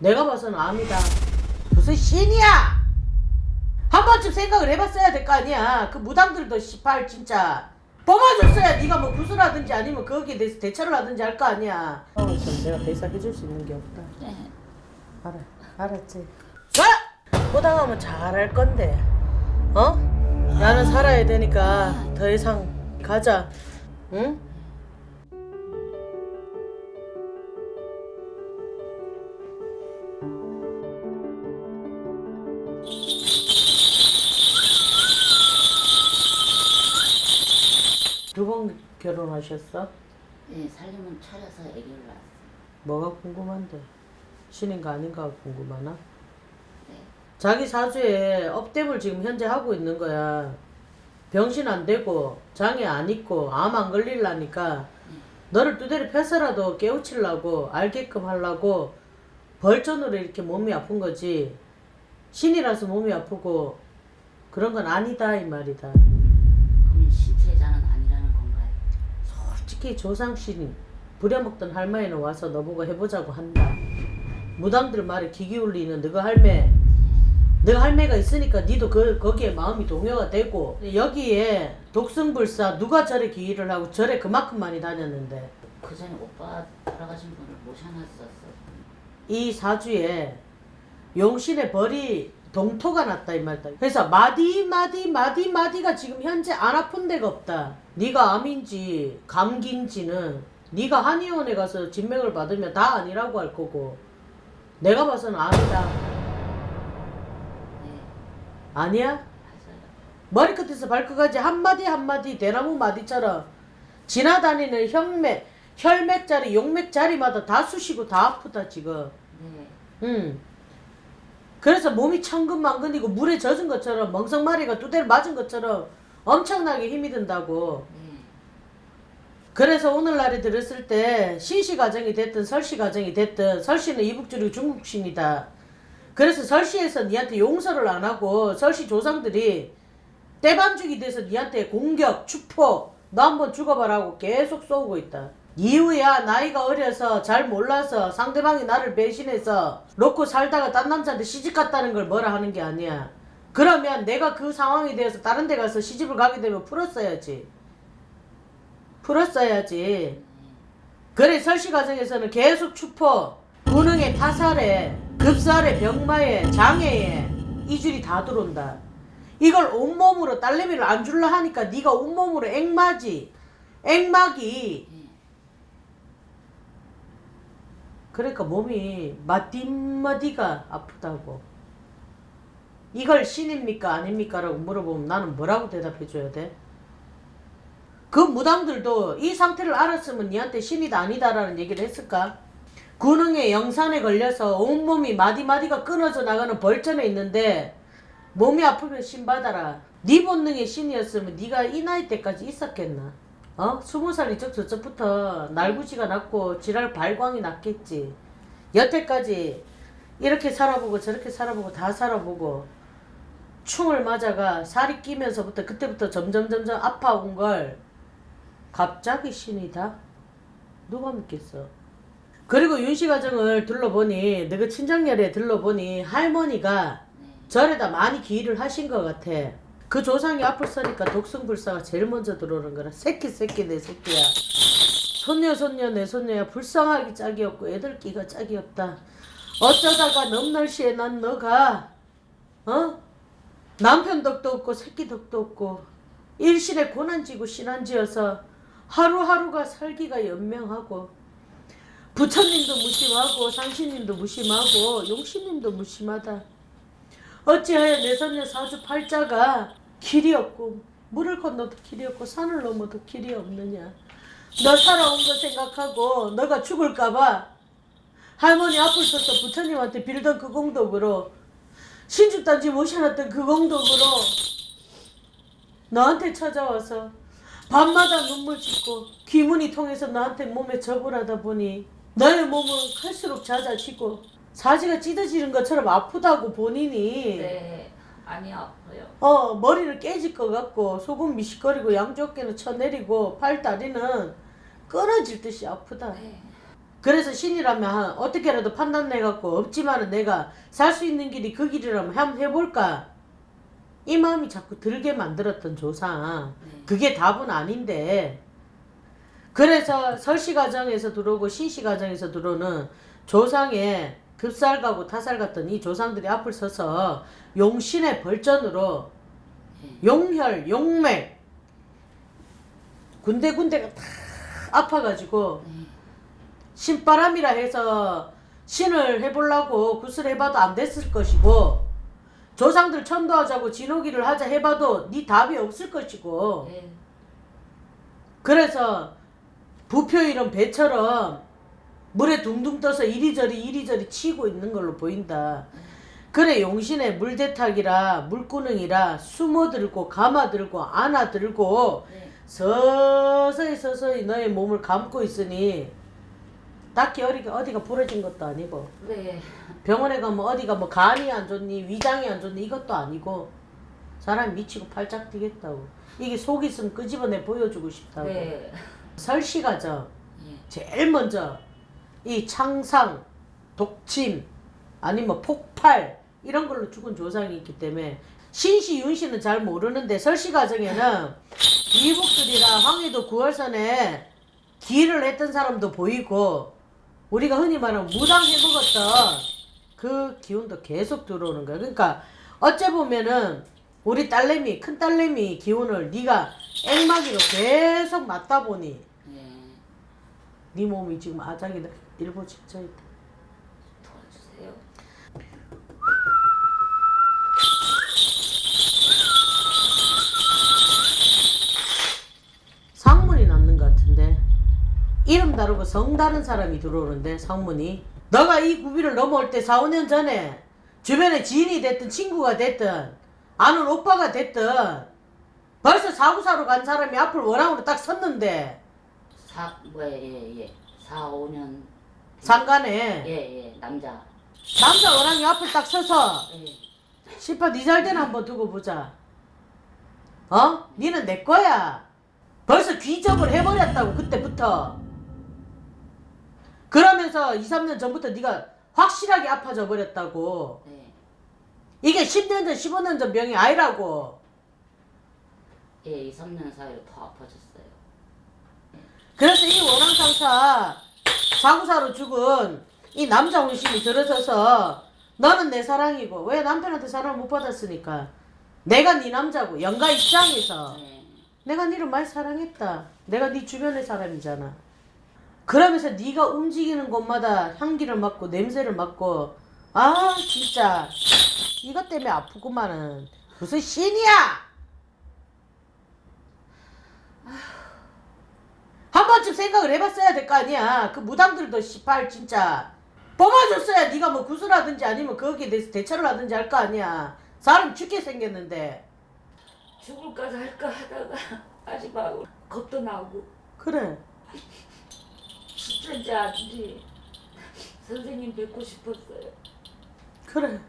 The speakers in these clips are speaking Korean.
내가 봐서는 암이다. 무슨 신이야? 한 번쯤 생각을 해봤어야 될 거 아니야. 그 무당들도 씨발 진짜 뽑아줬어야 네가 뭐 구슬하든지 아니면 거기에 대해서 대처를 하든지 할 거 아니야. 어, 좀 내가 대사 해줄 수 있는 게 없다. 네. 알아, 알았지. 자, 호당하면 잘할 건데, 어? 나는 살아야 되니까 더 이상 가자, 응? 결혼하셨어? 네, 살림은 차려서 애기를 낳았어요. 뭐가 궁금한데? 신인가 아닌가 궁금하나? 네. 자기 사주에 업됨을 지금 현재 하고 있는 거야. 병신 안 되고 장애 안 있고 암 안 걸릴라니까 너를 두드려 패서라도 깨우치려고 알게끔 하려고 벌전으로 이렇게 몸이 아픈 거지. 신이라서 몸이 아프고 그런 건 아니다 이 말이다. 그러면 신체자는 아니라는 건가요? 솔직히 조상신이 부려먹던 할머니는 와서 너보고 해보자고 한다. 무당들 말에 귀 기울이는 너가 할매. 너가 할매가 있으니까 니도 그, 거기에 마음이 동요가 되고 여기에 독승불사 누가 절에 기일을 하고 절에 그만큼 많이 다녔는데 그 전에 오빠 돌아가신 분을 모셔놨었어. 이 사주에 용신의 벌이 동토가 났다 이 말이다. 그래서 마디 마디 마디 마디가 지금 현재 안 아픈 데가 없다. 네가 암인지 감기인지는 네가 한의원에 가서 진맥을 받으면 다 아니라고 할 거고 내가 봐서는 암이다. 네, 아니야? 머리끝에서 발끝까지 한마디 한마디 대나무 마디처럼 지나다니는 혈맥 혈맥 자리 용맥 자리마다 다 쑤시고 다 아프다 지금. 네, 응. 그래서 몸이 천근만근이고 물에 젖은 것처럼 멍석마리가 두대를 맞은 것처럼 엄청나게 힘이 든다고. 네, 그래서 오늘날에 들었을 때 신씨 가정이 됐든 설씨 가정이 됐든 설씨는 이북줄이고 중국신이다. 그래서 설씨에서 니한테 용서를 안 하고 설씨 조상들이 때반죽이 돼서 니한테 공격, 추포, 너 한번 죽어봐라고 계속 쏘고 있다. 이유야 나이가 어려서 잘 몰라서 상대방이 나를 배신해서 놓고 살다가 딴 남자한테 시집 갔다는 걸 뭐라 하는 게 아니야. 그러면 내가 그 상황에 대해서 다른 데 가서 시집을 가게 되면 풀었어야지. 풀었어야지. 그래 설씨 과정에서는 계속 추포, 군흥에 타살에, 급살에, 병마에, 장애에 이 줄이 다 들어온다. 이걸 온몸으로 딸내미를 안 줄라 하니까 네가 온몸으로 액마지. 액막이 네. 그러니까 몸이 마디마디가 아프다고. 이걸 신입니까 아닙니까? 라고 물어보면 나는 뭐라고 대답해 줘야 돼? 그 무당들도 이 상태를 알았으면 니한테 신이다 아니다라는 얘기를 했을까? 군흥에 영산에 걸려서 온몸이 마디마디가 끊어져 나가는 벌전에 있는데 몸이 아프면 신 받아라. 네 본능의 신이었으면 네가 이 나이 때까지 있었겠나? 어? 스무 살 이쪽 저쪽부터 날구지가 났고 지랄 발광이 났겠지. 여태까지 이렇게 살아보고 저렇게 살아보고 다 살아보고 충을 맞아가 살이 끼면서부터 그때부터 점점 점점 아파온 걸 갑자기 신이다? 누가 믿겠어? 그리고 윤씨 가정을 둘러보니 너그 친정열에 둘러보니 할머니가 네. 절에다 많이 기일을 하신 것 같아. 그 조상이 앞을 서니까 독성불사가 제일 먼저 들어오는 거라. 새끼 새끼 내 새끼야. 손녀 손녀 내 손녀야 불쌍하기 짝이 없고 애들 끼가 짝이 없다. 어쩌다가 넘날씨에 난 너가 어? 남편 덕도 없고 새끼 덕도 없고 일실에 고난지고 신한지어서 하루하루가 살기가 연명하고 부처님도 무심하고 상신님도 무심하고 용신님도 무심하다. 어찌하여 내 손녀 사주 팔자가 길이 없고 물을 건너도 길이 없고 산을 넘어도 길이 없느냐. 너 살아온 거 생각하고 너가 죽을까봐 할머니 앞을 서서 부처님한테 빌던 그 공덕으로 신주단지 모셔놨던 그 공덕으로 너한테 찾아와서 밤마다 눈물 짓고 귀문이 통해서 나한테 몸에 접을 하다 보니 너의 몸은 클수록 잦아지고 사지가 찢어지는 것처럼 아프다고 본인이 네, 많이 아파요. 어 머리를 깨질 것 같고 속은 미식거리고 양쪽 어깨는 쳐내리고 팔 다리는 끊어질 듯이 아프다. 네, 그래서 신이라면 한 어떻게라도 판단해갖고 없지만은 내가 살 수 있는 길이 그 길이라면 한번 해볼까? 이 마음이 자꾸 들게 만들었던 조상. 네. 그게 답은 아닌데. 그래서 설씨 가정에서 들어오고 신씨 가정에서 들어오는 조상의 급살 가고 타살 같던 이 조상들이 앞을 서서 용신의 벌전으로 네. 용혈, 용맥 군데군데가 다 아파가지고 네. 신바람이라 해서 신을 해보려고 굿을 해봐도 안 됐을 것이고 조상들 천도하자고 진호기를 하자 해봐도 네 답이 없을 것이고 네. 그래서 부표 이런 배처럼 물에 둥둥 떠서 이리저리 이리저리 치고 있는 걸로 보인다. 그래 용신의 물대탁이라 물구능이라 숨어들고 감아들고 안아들고 네. 서서히 서서히 너의 몸을 감고 있으니 딱히 어디가, 어디가 부러진 것도 아니고 네. 병원에 가면 어디가 뭐 간이 안 좋니 위장이 안 좋니 이것도 아니고 사람 미치고 팔짝 뛰겠다고 이게 속 있으면 끄집어내 보여주고 싶다고 네. 설시가죠 예. 제일 먼저 이 창상 독침 아니면 폭발 이런 걸로 죽은 조상이 있기 때문에 신시 윤씨는 잘 모르는데 설씨 가정에는 이북들이나 황해도 9월선에 기를 했던 사람도 보이고 우리가 흔히 말하는 무당 해 먹었던 그 기운도 계속 들어오는 거야. 그러니까 어째 보면은 우리 딸내미 큰 딸내미 기운을 네가 앵마기로 계속 맞다 보니 네. 네 몸이 지금 아작이 일부 직전 있다. 도와주세요. 상문이 났는 것 같은데 이름 다르고 성 다른 사람이 들어오는데 상문이 너가 이 구비를 넘어올 때 4, 5년 전에 주변에 지인이 됐든 친구가 됐든 아는 오빠가 됐든 벌써 사구사로 간 사람이 앞을 원앙으로 딱 섰는데 사 뭐야 예 예. 4, 5년 상간에 예예 남자. 남자 원앙이 앞을 딱 서서 예. 시파 니잘 때는 한번 두고 보자. 어? 니는 내 거야. 벌써 귀접을 해버렸다고 그때부터. 그러면서 2, 3년 전부터 네가 확실하게 아파져 버렸다고. 네. 이게 10년 전, 15년 전 병이 아니라고. 예, 2, 3년 사이로 더 아파졌어요. 그래서 이 원앙상사 사구사로 죽은 이 남자 혼신이 들어서서 너는 내 사랑이고 왜 남편한테 사랑을 못 받았으니까 내가 네 남자고 영가 입장에서 네. 내가 니를 많이 사랑했다. 내가 네 주변의 사람이잖아. 그러면서 네가 움직이는 곳마다 향기를 맡고 냄새를 맡고 아 진짜 이것 때문에 아프구만은 무슨 신이야? 한 번쯤 생각을 해봤어야 될 거 아니야. 그 무당들도 시팔 진짜 뽑아줬어야 네가 뭐 구슬하든지 아니면 거기에 대해서 대처를 하든지 할 거 아니야. 사람 죽게 생겼는데 죽을까 살까 하다가 마지막으로 겁도 나고 그래. 진짜인지 아닌지 선생님 뵙고 싶었어요. 그래.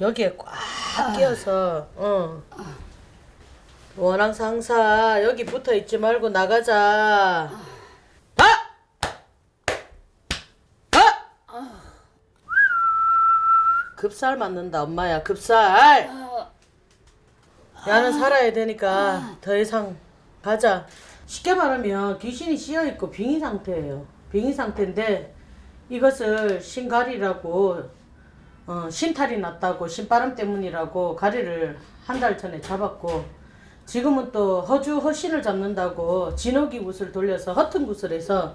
여기에 꽉 끼어서, 어. 원앙 상사 여기 붙어 있지 말고 나가자. 아! 아! 급살 맞는다 엄마야 급살. 야는 살아야 되니까 더 이상 가자. 쉽게 말하면 귀신이 씌어 있고 빙의 상태예요. 빙의 상태인데 이것을 신가리라고 어, 신탈이 났다고 신바람 때문이라고 가리를 한 달 전에 잡았고 지금은 또 허주 허신을 잡는다고 진호기 굿을 돌려서 허튼 굿을 해서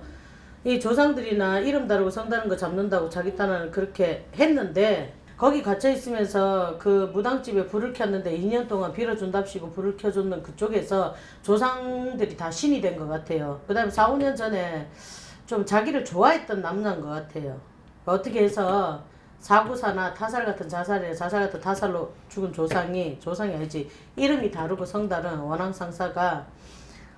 이 조상들이나 이름 다르고 성 다른 거 잡는다고 자기 딴에는 그렇게 했는데 거기 갇혀 있으면서 그 무당집에 불을 켰는데 2년 동안 빌어준답시고 불을 켜줬는 그쪽에서 조상들이 다 신이 된 것 같아요. 그 다음에 4, 5년 전에 좀 자기를 좋아했던 남자인 것 같아요. 어떻게 해서 사구사나 타살 같은 자살이나 자살 같은 타살로 죽은 조상이 조상이 아니지 이름이 다르고 성다른 원앙 상사가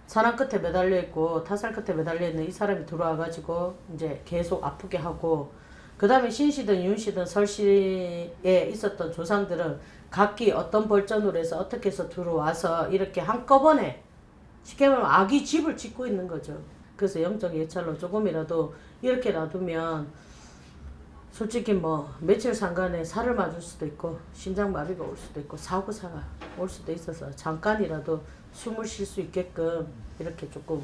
사람 끝에 매달려 있고 타살 끝에 매달려 있는 이 사람이 들어와 가지고 이제 계속 아프게 하고 그 다음에 신씨든 윤씨든 설씨에 있었던 조상들은 각기 어떤 벌전으로 해서 어떻게 해서 들어와서 이렇게 한꺼번에 쉽게 말하면 아기 집을 짓고 있는 거죠. 그래서 영적 예찰로 조금이라도 이렇게 놔두면 솔직히 뭐 며칠 상간에 살을 맞을 수도 있고 심장마비가 올 수도 있고 사고사가 올 수도 있어서 잠깐이라도 숨을 쉴 수 있게끔 이렇게 조금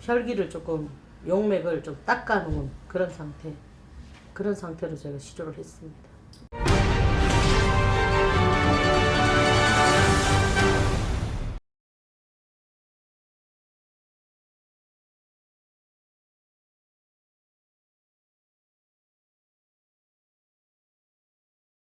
혈기를 조금 용맥을 좀 닦아놓은 그런 상태 그런 상태로 제가 시조를 했습니다.